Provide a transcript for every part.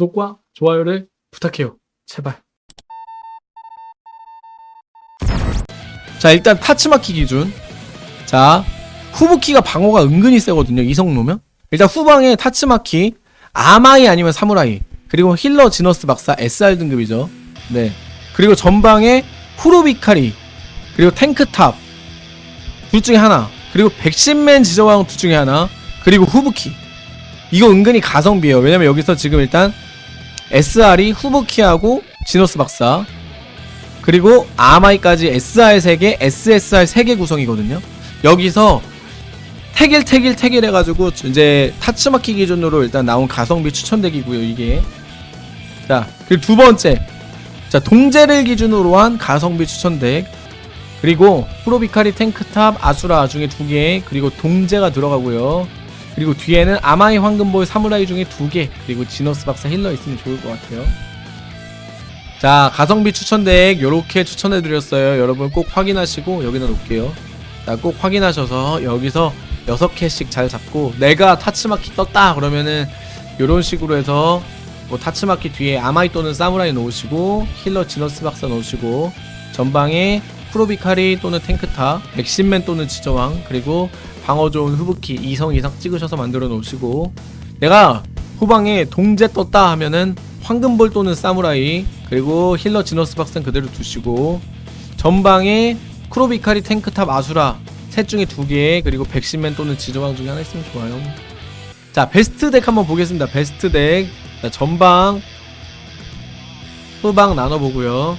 구독과 좋아요를 부탁해요. 제발. 자 일단 타츠마키 기준. 자 후부키가 방어가 은근히 세거든요 이성 놓으면. 일단 후방에 타츠마키 아마이 아니면 사무라이 그리고 힐러 지너스 박사 SR 등급이죠. 네. 그리고 전방에 쿠로비카리 그리고 탱크탑 둘 중에 하나 그리고 백신맨 지저왕 둘 중에 하나 그리고 후부키. 이거 은근히 가성비예요. 왜냐면 여기서 지금 일단 SR이 후부키하고 지너스 박사 그리고 아마이까지 SR 3개, SSR 3개 구성이거든요. 여기서 태길 태길 태길 해가지고 이제 타츠마키 기준으로 일단 나온 가성비 추천덱이고요 이게. 자 그리고 두 번째. 자 동제를 기준으로 한 가성비 추천덱 그리고 프로비카리 탱크탑 아수라 중에 두 개 그리고 동제가 들어가고요 그리고 뒤에는 아마이 황금볼 사무라이 중에 두개 그리고 지너스 박사 힐러 있으면 좋을 것 같아요. 자 가성비 추천덱 요렇게 추천해드렸어요. 여러분 꼭 확인하시고 여기다 놓을게요. 자꼭 확인하셔서 여기서 6개씩 잘 잡고 내가 타츠마키 떴다 그러면은 요런 식으로 해서 뭐 타츠마키 뒤에 아마이 또는 사무라이 놓으시고 힐러 지너스 박사 놓으시고 전방에 쿠로비카리 또는 탱크탑 백신맨 또는 지저왕 그리고 방어 좋은 후부키 2성 이상 찍으셔서 만들어 놓으시고 내가 후방에 동제 떴다 하면은 황금볼 또는 사무라이 그리고 힐러 지너스 박사는 그대로 두시고 전방에 쿠로비카리 탱크탑 아수라 셋 중에 두 개 그리고 백신맨 또는 지저왕 중에 하나 있으면 좋아요. 자 베스트 덱 한번 보겠습니다. 베스트 덱. 자, 전방 후방 나눠보고요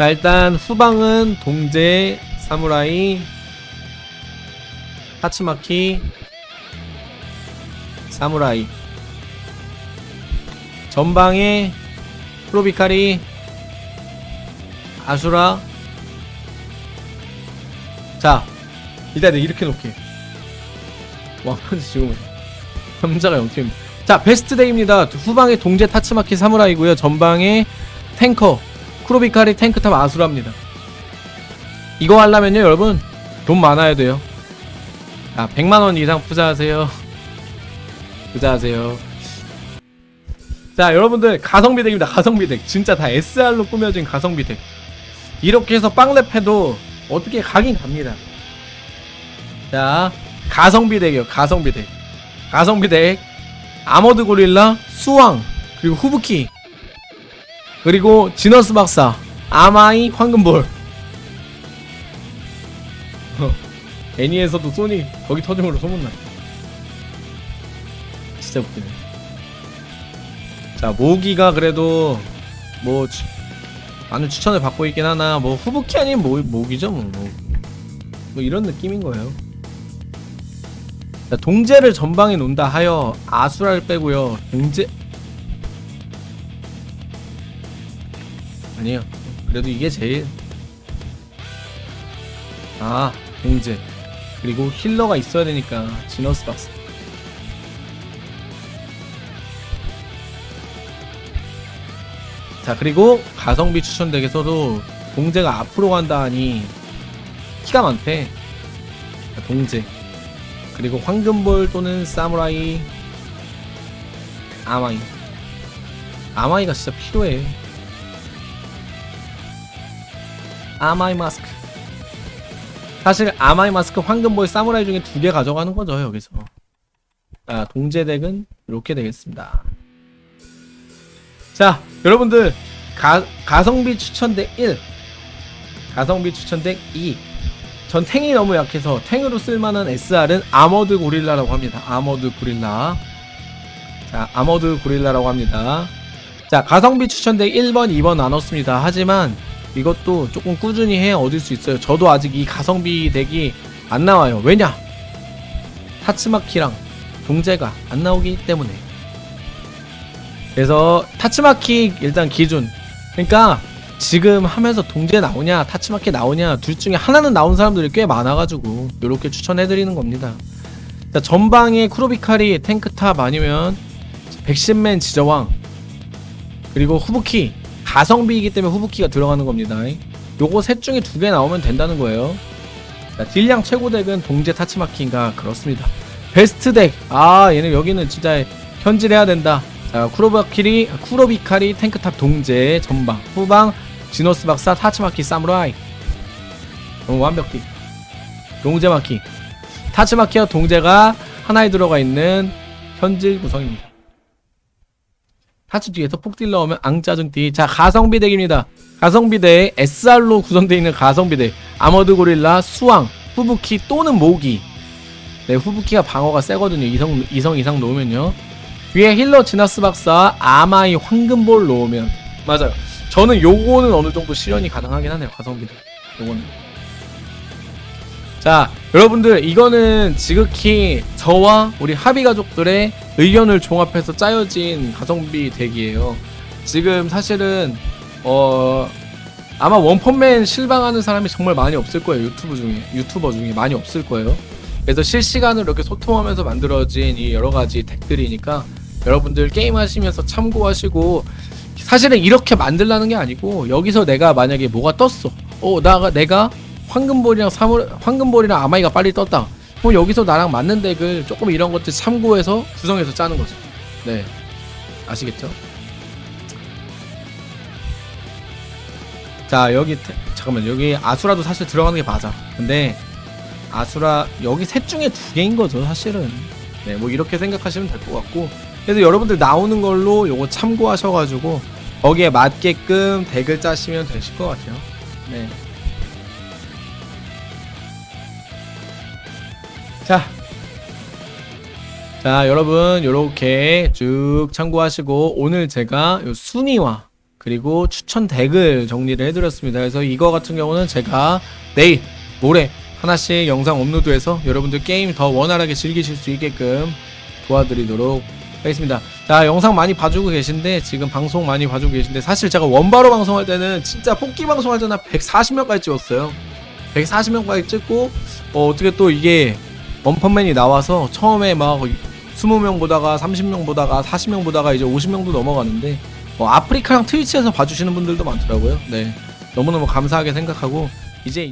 자 일단 후방은 동제 사무라이 하츠마키 사무라이. 전방에 프로비카리 아수라. 자 일단 이렇게 놓게. 왕펀치 지금 남자가 0팀. 자 베스트 데이입니다. 후방에 동제 타츠마키 사무라이고요. 전방에 탱커 쿠로비카리 탱크탑 아수라입니다. 이거 하려면요 여러분. 돈 많아야 돼요. 자 100만원 이상 투자하세요. 투자하세요. 자 여러분들 가성비 덱입니다 가성비 덱. 진짜 다 SR로 꾸며진 가성비 덱. 이렇게 해서 빵랩해도 어떻게 가긴 갑니다. 자 가성비 덱이요 가성비 덱. 가성비 덱. 아머드 고릴라 수왕 그리고 후부키 그리고 지너스 박사 아마이 황금볼. 어, 애니에서도 소닉 거기 터짐으로 소문나. 진짜 웃기네. 자 모기가 그래도 뭐 추- 많은 추천을 받고 있긴 하나 뭐 후부키 아닌 모, 모기죠 뭐, 뭐, 뭐 이런 느낌인 거예요. 자, 동제를 전방에 놓는다 하여 아수라를 빼고요. 동제 아니에요. 그래도 이게 제일. 아 동제. 그리고 힐러가 있어야 되니까 지너스 박스. 자 그리고 가성비 추천 덱에서도 동제가 앞으로 간다 하니 키가 많대. 자, 동제. 그리고 황금볼 또는 사무라이. 아마이. 아마이가 진짜 필요해 아마이 마스크. 사실 아마이 마스크 황금볼 사무라이 중에 두 개 가져가는 거죠 여기서. 자 동제덱은 이렇게 되겠습니다. 자 여러분들 가, 가성비 추천덱 1 가성비 추천덱 2 전 탱이 너무 약해서 탱으로 쓸만한 SR은 아머드 고릴라라고 합니다. 아머드 고릴라. 자 아머드 고릴라라고 합니다. 자 가성비 추천덱 1번 2번 나눴습니다. 하지만 이것도 조금 꾸준히 해 얻을 수 있어요. 저도 아직 이 가성비 덱이 안 나와요. 왜냐? 타츠마키랑 동제가 안 나오기 때문에. 그래서 타츠마키 일단 기준. 그러니까 지금 하면서 동제 나오냐 타츠마키 나오냐 둘 중에 하나는 나온 사람들이 꽤 많아가지고 이렇게 추천해드리는 겁니다. 자 전방에 쿠로비카리 탱크탑 아니면 백신맨 지저왕 그리고 후부키 가성비이기 때문에 후부키가 들어가는 겁니다 요거 셋 중에 두 개 나오면 된다는 거예요 자, 딜량 최고 덱은 동제 타츠마키인가 그렇습니다 베스트 덱. 아, 얘는 여기는 진짜 현질해야 된다. 자, 쿠로바키리, 쿠로비카리, 탱크탑 동제, 전방, 후방, 지너스 박사, 타츠마키, 사무라이. 너무 완벽히. 동제마키. 타츠마키와 동제가 하나에 들어가 있는 현질 구성입니다. 타츠 뒤에서 폭딜 넣으면 앙짜증 띠. 자, 가성비 덱입니다. 가성비 덱, SR로 구성되어 있는 가성비 덱. 아머드 고릴라, 수왕, 후부키 또는 모기. 네, 후부키가 방어가 세거든요. 이성, 이성 이상 놓으면요. 위에 힐러 지너스 박사, 아마이 황금볼 놓으면. 맞아요. 저는 요거는 어느 정도 실현이 가능하긴 하네요. 가성비 덱. 요거는. 자, 여러분들 이거는 지극히 저와 우리 합의 가족들의 의견을 종합해서 짜여진 가성비 덱이에요. 지금 사실은 어 아마 원펀맨 실방하는 사람이 정말 많이 없을 거예요. 유튜브 중에 유튜버 중에 많이 없을 거예요. 그래서 실시간으로 이렇게 소통하면서 만들어진 이 여러 가지 덱들이니까 여러분들 게임 하시면서 참고하시고 사실은 이렇게 만들라는 게 아니고 여기서 내가 만약에 뭐가 떴어. 어, 나가 내가 황금볼이랑 사물 황금볼이랑 아마이가 빨리 떴다. 그럼 여기서 나랑 맞는 덱을 조금 이런 것들 참고해서 구성해서 짜는 거죠. 네. 아시겠죠? 자, 여기 태- 잠깐만. 여기 아수라도 사실 들어가는 게 맞아. 근데 아수라 여기 셋 중에 두 개인 거죠, 사실은. 네, 뭐 이렇게 생각하시면 될 것 같고. 그래서 여러분들 나오는 걸로 요거 참고하셔 가지고 거기에 맞게끔 덱을 짜시면 되실 것 같아요. 네. 자. 자, 여러분, 요렇게 쭉 참고하시고, 오늘 제가 요 순위와 그리고 추천 덱을 정리를 해드렸습니다. 그래서 이거 같은 경우는 제가 내일, 모레 하나씩 영상 업로드해서 여러분들 게임 더 원활하게 즐기실 수 있게끔 도와드리도록 하겠습니다. 자, 영상 많이 봐주고 계신데, 지금 방송 많이 봐주고 계신데, 사실 제가 원바로 방송할 때는 진짜 뽑기 방송할 때는 140명까지 찍었어요. 140명까지 찍고, 어, 어떻게 또 이게 원펀맨이 나와서 처음에 막 20명 보다가 30명 보다가 40명 보다가 이제 50명도 넘어가는데 어, 아프리카랑 트위치에서 봐주시는 분들도 많더라고요. 네. 너무너무 감사하게 생각하고 이제 이-